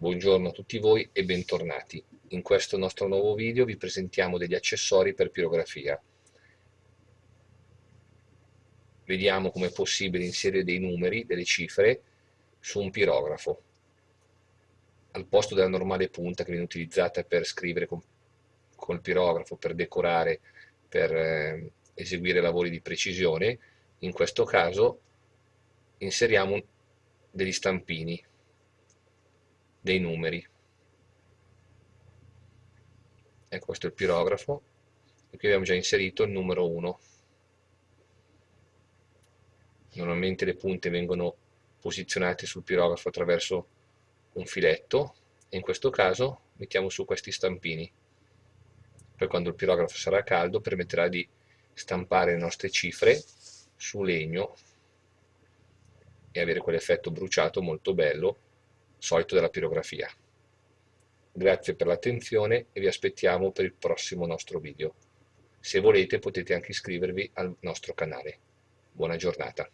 Buongiorno a tutti voi e bentornati. In questo nostro nuovo video vi presentiamo degli accessori per pirografia. Vediamo come è possibile inserire dei numeri, delle cifre, su un pirografo. Al posto della normale punta che viene utilizzata per scrivere con, col pirografo, per decorare, per eh, eseguire lavori di precisione, in questo caso inseriamo degli stampini dei numeri. Ecco questo è il pirografo e qui abbiamo già inserito il numero 1. Normalmente le punte vengono posizionate sul pirografo attraverso un filetto e in questo caso mettiamo su questi stampini. Poi quando il pirografo sarà caldo permetterà di stampare le nostre cifre su legno e avere quell'effetto bruciato molto bello solito della pirografia. Grazie per l'attenzione e vi aspettiamo per il prossimo nostro video. Se volete potete anche iscrivervi al nostro canale. Buona giornata.